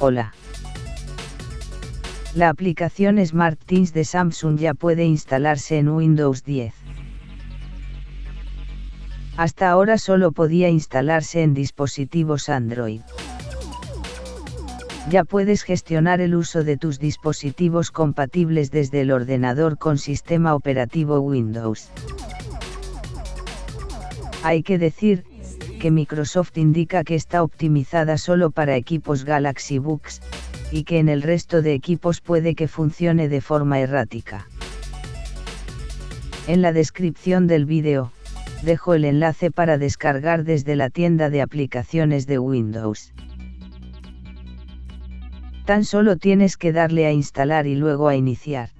Hola. La aplicación SmartThings de Samsung ya puede instalarse en Windows 10. Hasta ahora solo podía instalarse en dispositivos Android. Ya puedes gestionar el uso de tus dispositivos compatibles desde el ordenador con sistema operativo Windows. Hay que decir, Microsoft indica que está optimizada solo para equipos Galaxy Books, y que en el resto de equipos puede que funcione de forma errática. En la descripción del vídeo, dejo el enlace para descargar desde la tienda de aplicaciones de Windows. Tan solo tienes que darle a instalar y luego a iniciar.